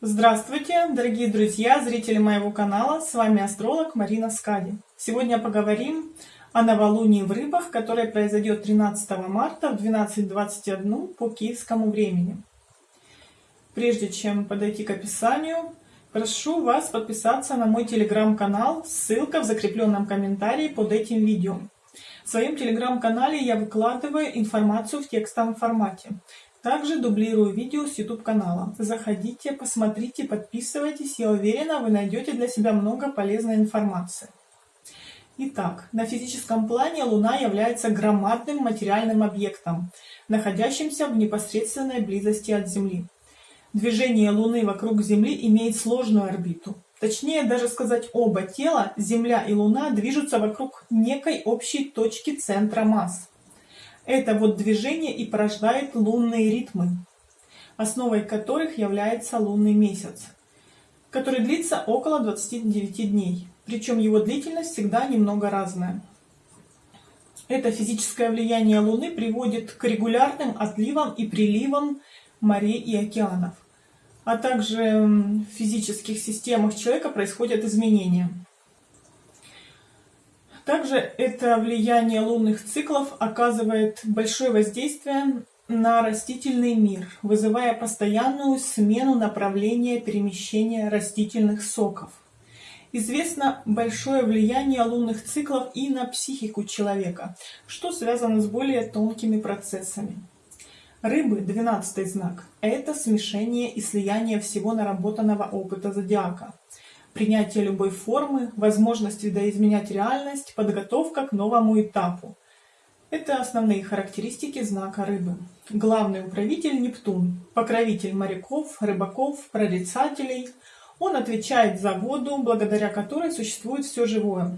Здравствуйте, дорогие друзья, зрители моего канала, с вами астролог Марина Скади. Сегодня поговорим о новолунии в рыбах, которое произойдет 13 марта в 12.21 по киевскому времени. Прежде чем подойти к описанию, прошу вас подписаться на мой телеграм-канал, ссылка в закрепленном комментарии под этим видео. В своем телеграм-канале я выкладываю информацию в текстовом формате. Также дублирую видео с YouTube канала. Заходите, посмотрите, подписывайтесь. Я уверена, вы найдете для себя много полезной информации. Итак, на физическом плане Луна является громадным материальным объектом, находящимся в непосредственной близости от Земли. Движение Луны вокруг Земли имеет сложную орбиту. Точнее даже сказать, оба тела, Земля и Луна, движутся вокруг некой общей точки центра масс. Это вот движение и порождает лунные ритмы, основой которых является лунный месяц, который длится около 29 дней, причем его длительность всегда немного разная. Это физическое влияние Луны приводит к регулярным отливам и приливам морей и океанов, а также в физических системах человека происходят изменения. Также это влияние лунных циклов оказывает большое воздействие на растительный мир, вызывая постоянную смену направления перемещения растительных соков. Известно большое влияние лунных циклов и на психику человека, что связано с более тонкими процессами. Рыбы, 12 знак, это смешение и слияние всего наработанного опыта зодиака принятие любой формы, возможность видоизменять реальность, подготовка к новому этапу. Это основные характеристики знака рыбы. Главный управитель Нептун, покровитель моряков, рыбаков, прорицателей. Он отвечает за воду, благодаря которой существует все живое.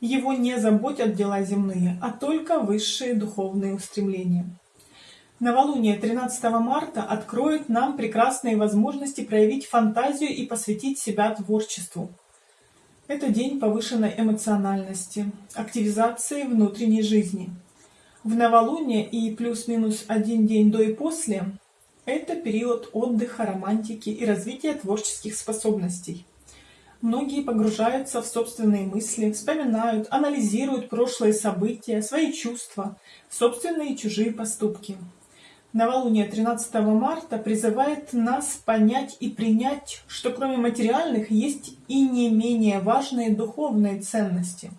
Его не заботят дела земные, а только высшие духовные устремления. Новолуние 13 марта откроет нам прекрасные возможности проявить фантазию и посвятить себя творчеству. Это день повышенной эмоциональности, активизации внутренней жизни. В новолуние и плюс-минус один день до и после – это период отдыха, романтики и развития творческих способностей. Многие погружаются в собственные мысли, вспоминают, анализируют прошлые события, свои чувства, собственные и чужие поступки. Новолуние 13 марта призывает нас понять и принять, что кроме материальных есть и не менее важные духовные ценности.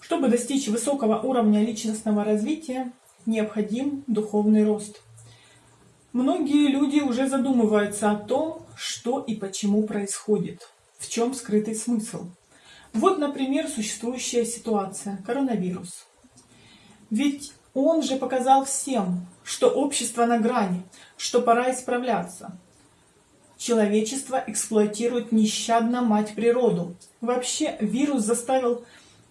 Чтобы достичь высокого уровня личностного развития, необходим духовный рост. Многие люди уже задумываются о том, что и почему происходит, в чем скрытый смысл. Вот, например, существующая ситуация – коронавирус. Ведь он же показал всем, что общество на грани, что пора исправляться. Человечество эксплуатирует нещадно мать природу. Вообще вирус заставил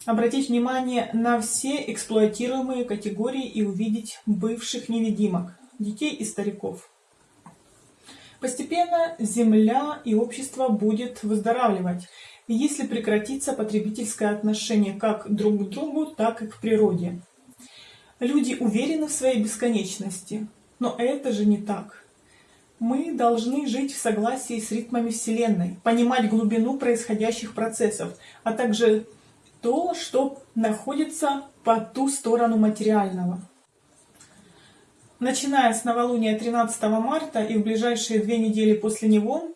обратить внимание на все эксплуатируемые категории и увидеть бывших невидимок, детей и стариков. Постепенно Земля и общество будет выздоравливать, если прекратится потребительское отношение как друг к другу, так и к природе. Люди уверены в своей бесконечности, но это же не так. Мы должны жить в согласии с ритмами Вселенной, понимать глубину происходящих процессов, а также то, что находится по ту сторону материального. Начиная с новолуния 13 марта и в ближайшие две недели после него,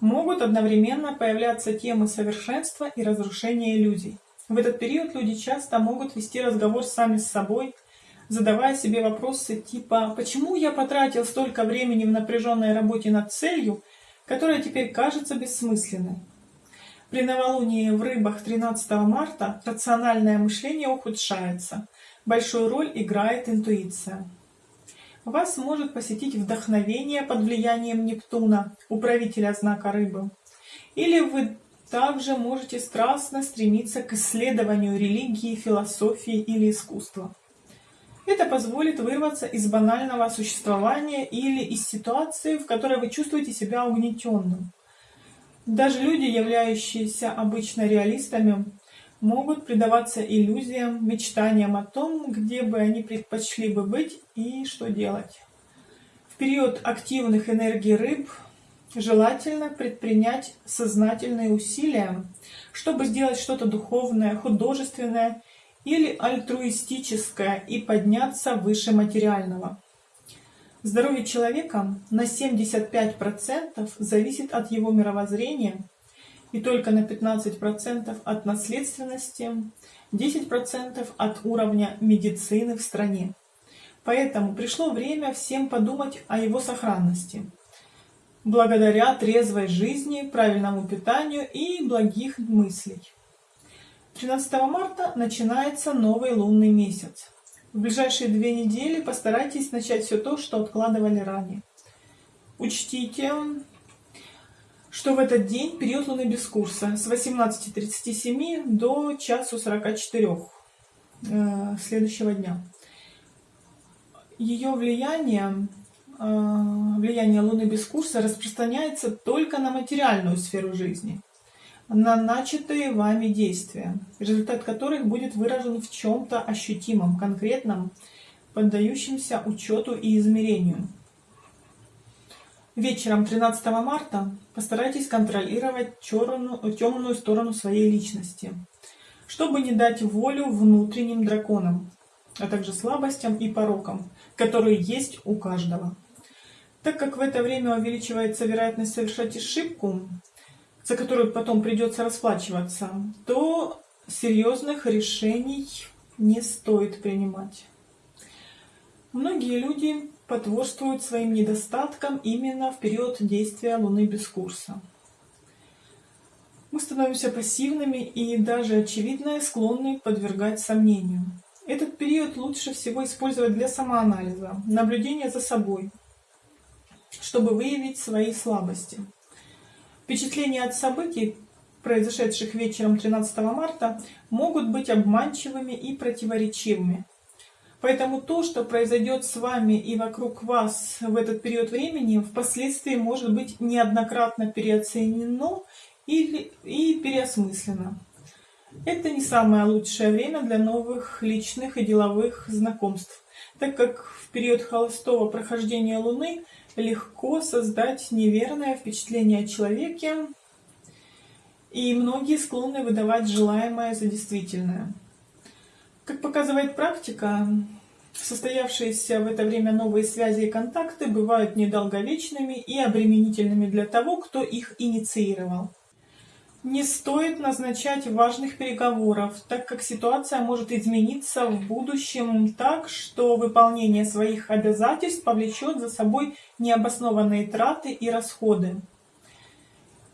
могут одновременно появляться темы совершенства и разрушения иллюзий. В этот период люди часто могут вести разговор сами с собой, задавая себе вопросы типа «Почему я потратил столько времени в напряженной работе над целью, которая теперь кажется бессмысленной?» При новолунии в рыбах 13 марта рациональное мышление ухудшается. Большую роль играет интуиция. Вас может посетить вдохновение под влиянием Нептуна, управителя знака рыбы. Или вы также можете страстно стремиться к исследованию религии, философии или искусства. Это позволит вырваться из банального существования или из ситуации, в которой вы чувствуете себя угнетенным. Даже люди, являющиеся обычно реалистами, могут предаваться иллюзиям, мечтаниям о том, где бы они предпочли бы быть и что делать. В период активных энергий рыб желательно предпринять сознательные усилия, чтобы сделать что-то духовное, художественное или альтруистическое и подняться выше материального. Здоровье человека на 75% зависит от его мировоззрения и только на 15% от наследственности, 10% от уровня медицины в стране. Поэтому пришло время всем подумать о его сохранности. Благодаря трезвой жизни, правильному питанию и благих мыслей. 13 марта начинается новый лунный месяц. В ближайшие две недели постарайтесь начать все то, что откладывали ранее. Учтите, что в этот день период Луны без курса с 18.37 до часу 44 э, следующего дня. Ее влияние, э, влияние Луны без курса распространяется только на материальную сферу жизни, на начатые вами действия, результат которых будет выражен в чем-то ощутимом, конкретном, поддающемся учету и измерению. Вечером 13 марта постарайтесь контролировать черную, темную сторону своей личности, чтобы не дать волю внутренним драконам, а также слабостям и порокам, которые есть у каждого. Так как в это время увеличивается вероятность совершать ошибку, за которую потом придется расплачиваться, то серьезных решений не стоит принимать. Многие люди потворствуют своим недостаткам именно в период действия Луны без курса. Мы становимся пассивными и даже очевидное склонны подвергать сомнению. Этот период лучше всего использовать для самоанализа, наблюдения за собой, чтобы выявить свои слабости. Впечатления от событий, произошедших вечером 13 марта, могут быть обманчивыми и противоречивыми. Поэтому то, что произойдет с вами и вокруг вас в этот период времени, впоследствии может быть неоднократно переоценено или, и переосмыслено. Это не самое лучшее время для новых личных и деловых знакомств, так как в период холостого прохождения Луны легко создать неверное впечатление о человеке, и многие склонны выдавать желаемое за действительное. Как показывает практика, состоявшиеся в это время новые связи и контакты бывают недолговечными и обременительными для того, кто их инициировал. Не стоит назначать важных переговоров, так как ситуация может измениться в будущем так, что выполнение своих обязательств повлечет за собой необоснованные траты и расходы.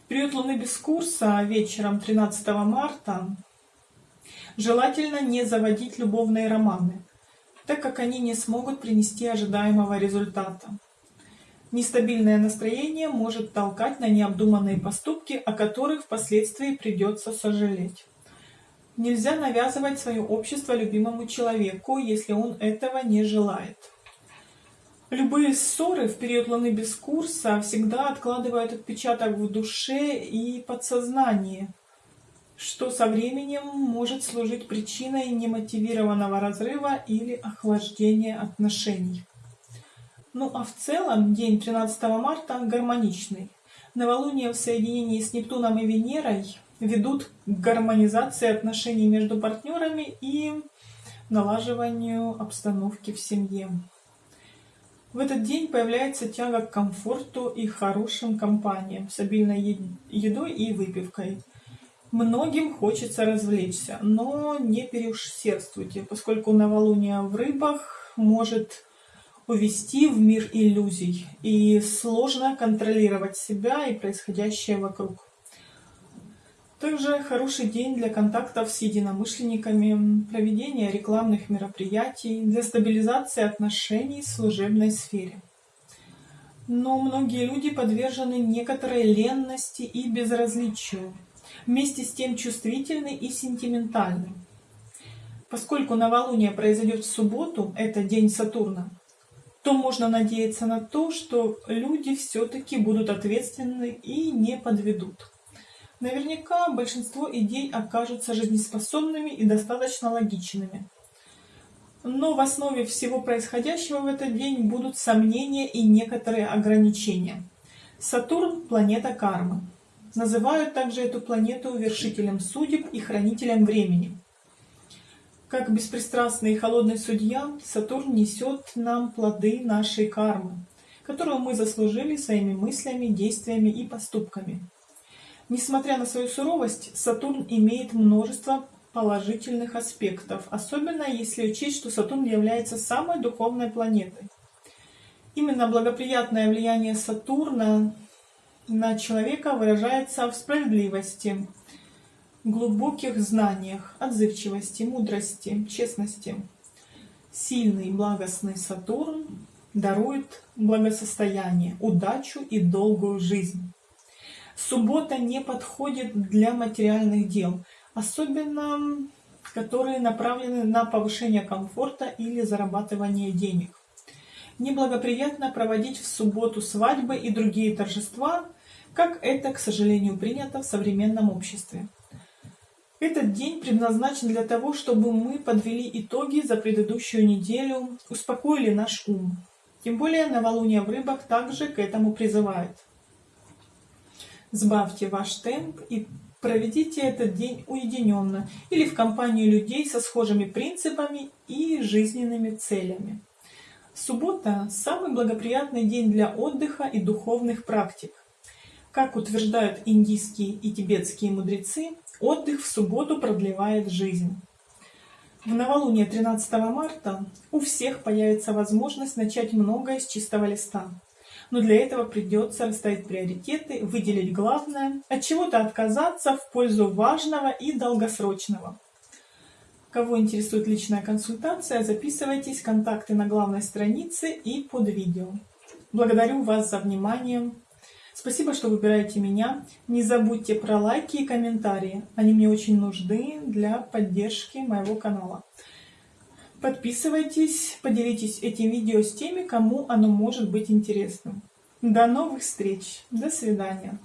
В период Луны без курса вечером 13 марта Желательно не заводить любовные романы, так как они не смогут принести ожидаемого результата. Нестабильное настроение может толкать на необдуманные поступки, о которых впоследствии придется сожалеть. Нельзя навязывать свое общество любимому человеку, если он этого не желает. Любые ссоры в период Луны без курса всегда откладывают отпечаток в душе и подсознании, что со временем может служить причиной немотивированного разрыва или охлаждения отношений. Ну а в целом день 13 марта гармоничный. Новолуние в соединении с Нептуном и Венерой ведут к гармонизации отношений между партнерами и налаживанию обстановки в семье. В этот день появляется тяга к комфорту и хорошим компаниям с обильной едой и выпивкой – Многим хочется развлечься, но не переусердствуйте, поскольку новолуние в рыбах может увести в мир иллюзий, и сложно контролировать себя и происходящее вокруг. Также хороший день для контактов с единомышленниками, проведения рекламных мероприятий, для стабилизации отношений в служебной сфере. Но многие люди подвержены некоторой ленности и безразличию, вместе с тем чувствительный и сентиментальный. Поскольку новолуние произойдет в субботу, это день Сатурна, то можно надеяться на то, что люди все-таки будут ответственны и не подведут. Наверняка большинство идей окажутся жизнеспособными и достаточно логичными. Но в основе всего происходящего в этот день будут сомнения и некоторые ограничения. Сатурн – планета кармы. Называют также эту планету вершителем судеб и хранителем времени. Как беспристрастный и холодный судья, Сатурн несет нам плоды нашей кармы, которую мы заслужили своими мыслями, действиями и поступками. Несмотря на свою суровость, Сатурн имеет множество положительных аспектов, особенно если учесть, что Сатурн является самой духовной планетой. Именно благоприятное влияние Сатурна на человека выражается в справедливости, глубоких знаниях, отзывчивости, мудрости, честности. Сильный благостный Сатурн дарует благосостояние, удачу и долгую жизнь. Суббота не подходит для материальных дел, особенно которые направлены на повышение комфорта или зарабатывание денег. Неблагоприятно проводить в субботу свадьбы и другие торжества, как это, к сожалению, принято в современном обществе. Этот день предназначен для того, чтобы мы подвели итоги за предыдущую неделю, успокоили наш ум. Тем более новолуние в рыбах также к этому призывает. Сбавьте ваш темп и проведите этот день уединенно или в компании людей со схожими принципами и жизненными целями. Суббота – самый благоприятный день для отдыха и духовных практик. Как утверждают индийские и тибетские мудрецы, отдых в субботу продлевает жизнь. В новолуние 13 марта у всех появится возможность начать многое с чистого листа. Но для этого придется расставить приоритеты, выделить главное, от чего-то отказаться в пользу важного и долгосрочного. Кого интересует личная консультация, записывайтесь, контакты на главной странице и под видео. Благодарю вас за внимание. Спасибо, что выбираете меня. Не забудьте про лайки и комментарии. Они мне очень нужны для поддержки моего канала. Подписывайтесь, поделитесь этим видео с теми, кому оно может быть интересным. До новых встреч. До свидания.